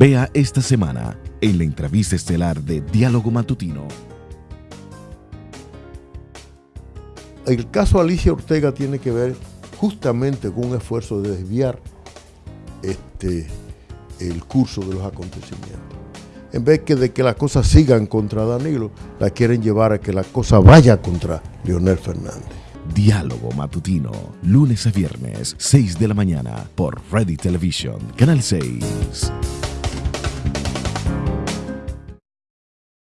Vea esta semana en la entrevista estelar de Diálogo Matutino. El caso Alicia Ortega tiene que ver justamente con un esfuerzo de desviar este, el curso de los acontecimientos. En vez que de que las cosas sigan contra Danilo, la quieren llevar a que la cosa vaya contra Leonel Fernández. Diálogo Matutino, lunes a viernes, 6 de la mañana, por Ready Television, Canal 6.